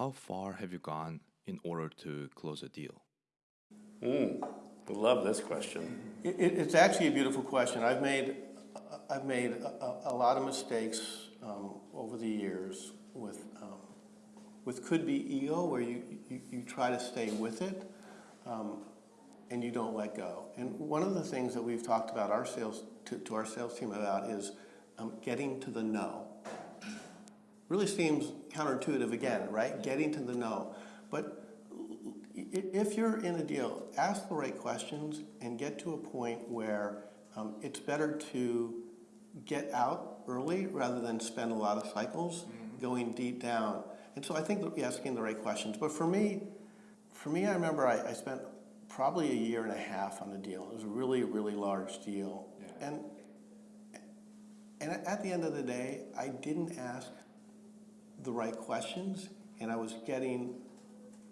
how far have you gone in order to close a deal? Mm, I love this question. It, it- it's actually a beautiful question. I've made, I've made a, a- a lot of mistakes um, over the years with, um, with could-be ego, where you, you, you try to stay with it um, and you don't let go. And one of the things that we've talked about our sales, to, to our sales team about is um, getting to the no. Really seems counterintuitive again, right? Getting to the no. But if you're in a deal, ask the right questions and get to a point where um, it's better to get out early rather than spend a lot of cycles going deep down. And so I think that asking the right questions. But for me, for me, I remember I, I spent probably a year and a half on a deal. It was a really, really large deal. And and at the end of the day, I didn't ask the right questions, and I was getting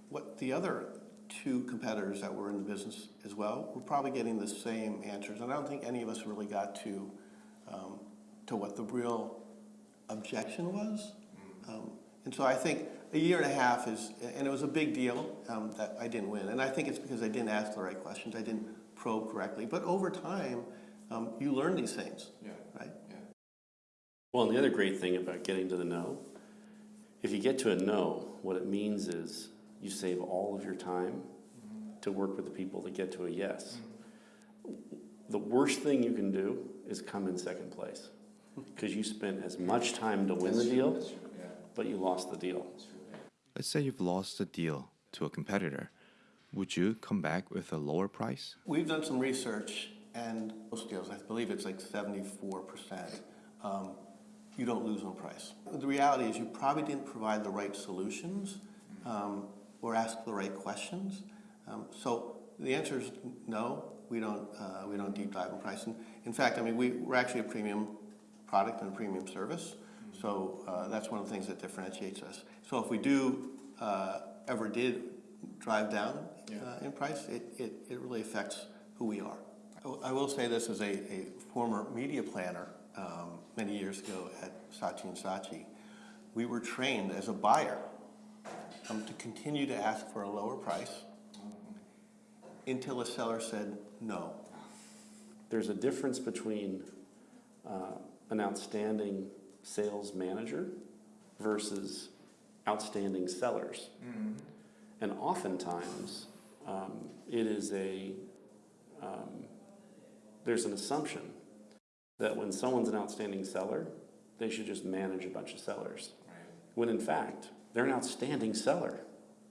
what the other two competitors that were in the business as well were probably getting the same answers. And I don't think any of us really got to um, to what the real objection was. Um, and so I think a year and a half is, and it was a big deal um, that I didn't win. And I think it's because I didn't ask the right questions. I didn't probe correctly. But over time, um, you learn these things, Yeah. right? Yeah. Well, and the other great thing about getting to the no, if you get to a no, what it means is you save all of your time to work with the people to get to a yes. The worst thing you can do is come in second place because you spent as much time to win the That's true, deal, That's true, yeah. but you lost the deal. True, yeah. Let's say you've lost a deal to a competitor. Would you come back with a lower price? We've done some research, and most deals, I believe it's like 74%, um, you don't lose on price. The reality is you probably didn't provide the right solutions um, or ask the right questions. Um, so the answer is no, we don't, uh, we don't deep dive in price. And in fact, I mean, we, we're actually a premium product and a premium service. So uh, that's one of the things that differentiates us. So if we do uh, ever did drive down Yeah. uh, in price, it, it, it really affects who we are. I will- I will say this as a, a former media planner um, many years ago at Saatchi and Saatchi. We were trained as a buyer um, to continue to ask for a lower price until a seller said no. There's a difference between uh, an outstanding sales manager versus outstanding sellers. And oftentimes, um, it is a, um, there's an assumption that when someone's an outstanding seller, they should just manage a bunch of sellers. Right. When in fact, they're an outstanding seller.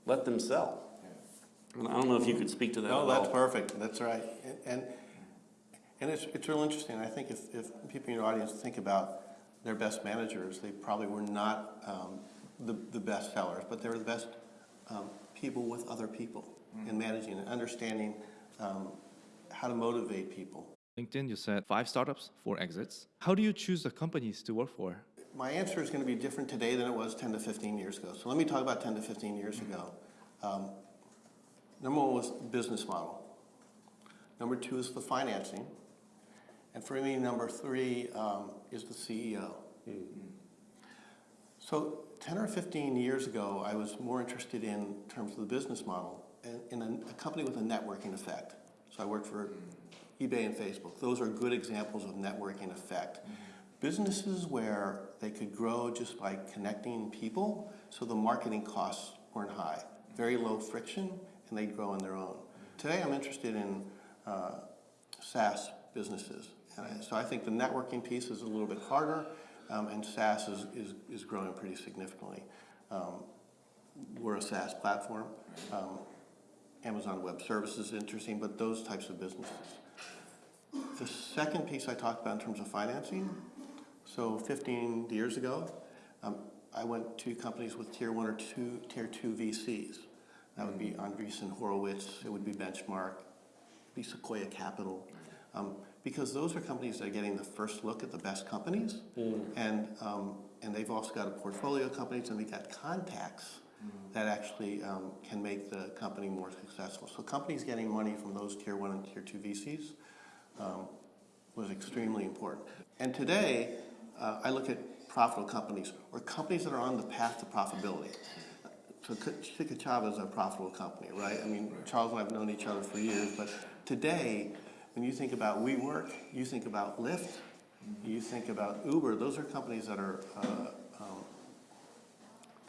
Let them sell. And I don't know if you could speak to that No, at that's all. perfect, that's right. And, and it's, it's real interesting, I think if, if people in your audience think about their best managers, they probably were not um, the, the best sellers, but they were the best um, people with other people in managing and understanding um, how to motivate people. LinkedIn, you said five startups, four exits. How do you choose the companies to work for? My answer is going to be different today than it was 10 to 15 years ago. So let me talk about 10 to 15 years ago. Um, number one was business model. Number two is the financing. And for me, number three um, is the CEO. So 10 or 15 years ago, I was more interested in terms of the business model and in a, a company with a networking effect. So I worked for eBay and Facebook. Those are good examples of networking effect. Businesses where they could grow just by connecting people, so the marketing costs weren't high. Very low friction, and they'd grow on their own. Today, I'm interested in uh, SaaS businesses. And I- so I think the networking piece is a little bit harder, um, and SaaS is, is, is growing pretty significantly. Um, we're a SaaS platform. Um, Amazon Web Services is interesting, but those types of businesses. The second piece I talked about in terms of financing, so 15 years ago, um, I went to companies with tier one or two, tier two VCs. That would be Andreessen Horowitz, it would be Benchmark, be Sequoia Capital. Um, because those are companies that are getting the first look at the best companies. And, um, and they've also got a portfolio of companies and they've got contacts that actually um, can make the company more successful. So companies getting money from those tier one and tier two VCs um, was extremely important. And today, uh, I look at profitable companies or companies that are on the path to profitability. so Ka'Chava is a profitable company, right? I mean, Charles and I have known each other for years, but today, when you think about WeWork, you think about Lyft, you think about Uber, those are companies that are, uh, um,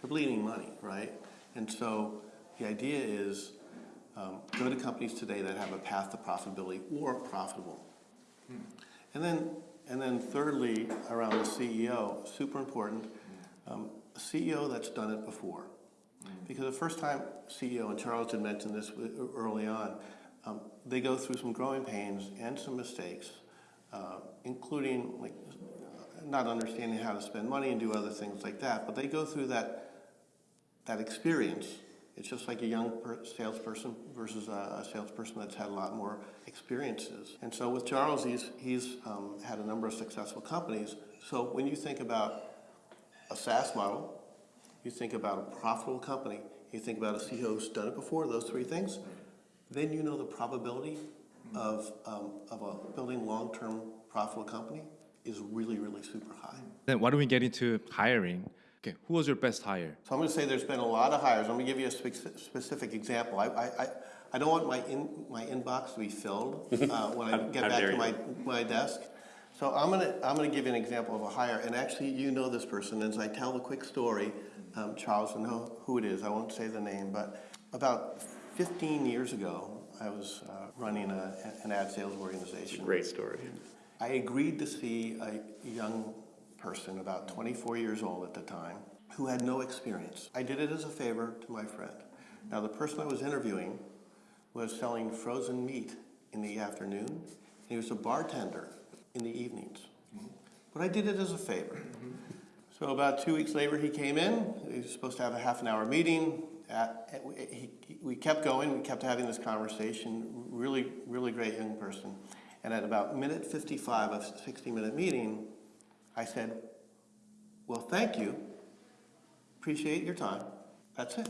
they're bleeding money, right? And so the idea is um, go to companies today that have a path to profitability or profitable. And then, and then thirdly, around the CEO, super important, um, a CEO that's done it before. Because the first time CEO, and Charles had mentioned this early on, um, they go through some growing pains and some mistakes, uh, including like not understanding how to spend money and do other things like that. But they go through that that experience. It's just like a young per- salesperson versus a, a salesperson that's had a lot more experiences. And so with Charles, he's he's um, had a number of successful companies. So when you think about a SaaS model, you think about a profitable company, you think about a CEO who's done it before, those three things, then you know the probability of, um, of a building long-term profitable company is really, really super high. Then why don't we get into hiring? Okay, who was your best hire? So I'm gonna say there's been a lot of hires. I'm gonna give you a spec- specific example. I, I, I, I don't want my in, my inbox to be filled, uh, when I get back to my, my desk. So I'm gonna, I'm gonna give you an example of a hire, and actually, you know this person, as I tell the quick story, um, Charles will know who it is, I won't say the name, but about fifteen years ago, I was, uh, running a, an ad sales organization. Great story. I agreed to see a young person, about 24 years old at the time, who had no experience. I did it as a favor to my friend. Now, the person I was interviewing was selling frozen meat in the afternoon, and he was a bartender in the evenings. But I did it as a favor. So about two weeks later, he came in. He was supposed to have a half an hour meeting. At, at- he, we kept going. We kept having this conversation. Really, really great young person. And at about minute 55 of 60 minute meeting, I said, well, thank you. Appreciate your time. That's it.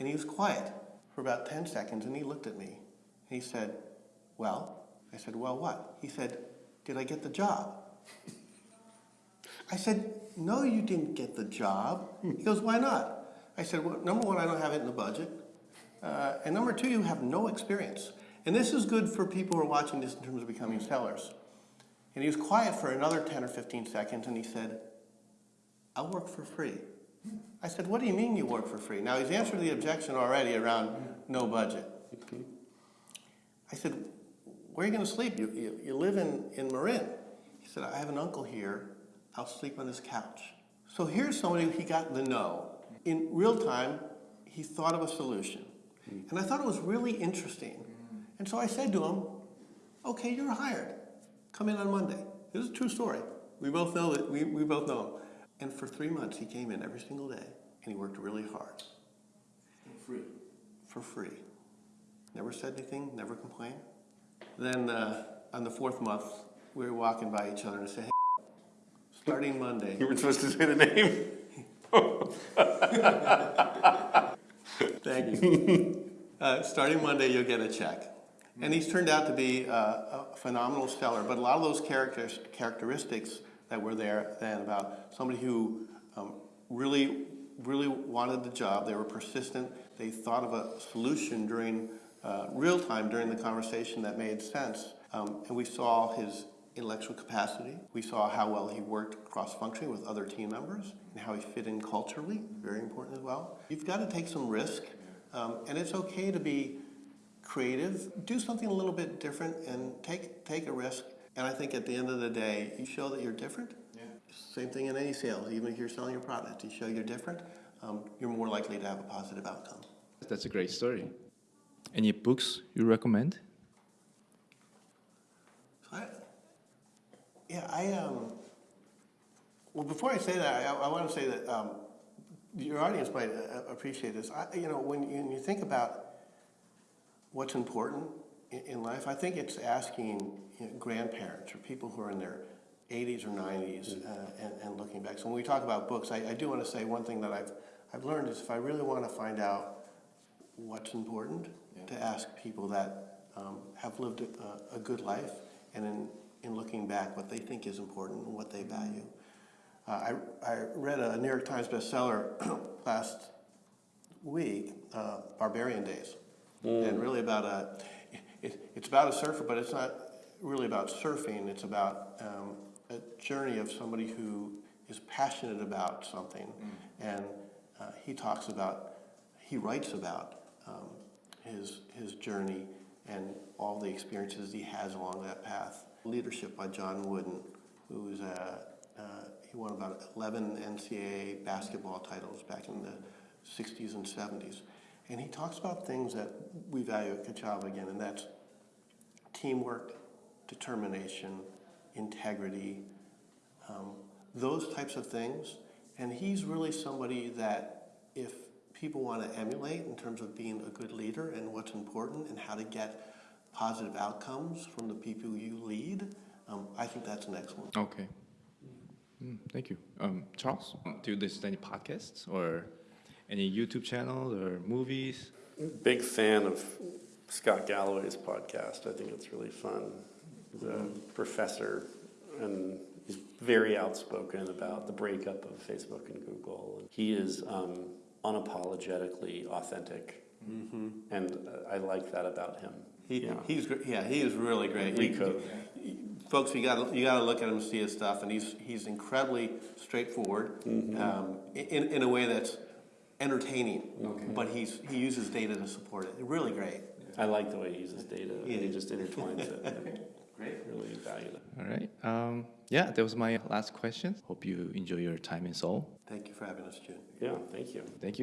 And he was quiet for about 10 seconds and he looked at me. And he said, well, I said, well, what? He said, did I get the job? I said, no, you didn't get the job. He goes, why not? I said, well, number one, I don't have it in the budget. Uh, and number two, you have no experience. And this is good for people who are watching this in terms of becoming sellers. And he was quiet for another 10 or 15 seconds and he said, I'll work for free. I said, what do you mean you work for free? Now he's answered the objection already around no budget. I said, where are you going to sleep? You, you, you live in, in Marin. He said, I have an uncle here. I'll sleep on his couch. So here's somebody he got the no. In real time, he thought of a solution. And I thought it was really interesting. And so I said to him, okay, you're hired. Come in on Monday. This is a true story. We both know that, we, we both know him. And for three months, he came in every single day and he worked really hard. For free. For free. Never said anything, never complained. Then uh, on the fourth month, we were walking by each other and I said, hey, starting Monday, You were supposed to say the name? Thank you. Uh, starting Monday, you'll get a check. And he's turned out to be uh, a phenomenal seller, but a lot of those characters, characteristics that were there then about somebody who um, really, really wanted the job, they were persistent, they thought of a solution during uh, real time during the conversation that made sense. Um, and we saw his intellectual capacity. We saw how well he worked cross-functionally with other team members and how he fit in culturally, very important as well. You've got to take some risk, um, and it's okay to be creative. Do something a little bit different and take, take a risk. And I think at the end of the day, you show that you're different. Yeah. Same thing in any sales, even if you're selling your product, you show you're different, um, you're more likely to have a positive outcome. That's a great story. Any books you recommend? So I, yeah, I, um, well, before I say that, I, I want to say that um, your audience might uh, appreciate this. I, you know, when you, when you think about what's important in, in life, I think it's asking you know, grandparents or people who are in their 80s or 90s uh, and, and looking back. So when we talk about books, I, I do want to say one thing that I've, I've learned is if I really want to find out what's important, to ask people that um, have lived a, a good life and in, in looking back what they think is important and what they value. Uh, I, I read a New York Times bestseller last week, uh, Barbarian Days, and really about a. It, it's about a surfer, but it's not really about surfing. It's about um, a journey of somebody who is passionate about something, and uh, he talks about, he writes about um, his his journey and all the experiences he has along that path. Leadership by John Wooden, who is a uh, he won about 11 NCAA basketball titles back in the 60s and 70s. And he talks about things that we value at Ka'Chava again, and that's teamwork, determination, integrity, um, those types of things. And he's really somebody that if people want to emulate in terms of being a good leader and what's important and how to get positive outcomes from the people you lead, um, I think that's an excellent. Okay. Mm, thank you. Um, Charles, do you listen to any podcasts or any YouTube channels or movies? Big fan of Scott Galloway's podcast. I think it's really fun. He's a professor and he's very outspoken about the breakup of Facebook and Google. He is um, unapologetically authentic, and uh, I like that about him. He, Yeah. He's yeah, he is really great. Free You- Folks, you got you got to look at him and see his stuff, and he's he's incredibly straightforward um, in in a way that's entertaining. But he's he uses data to support it. Really great. I like the way he uses data. Yeah. He just intertwines it. Great. Really valuable. All right. Um, yeah, that was my last question. Hope you enjoy your time in Seoul. Thank you for having us, June. Yeah, thank you. Thank you.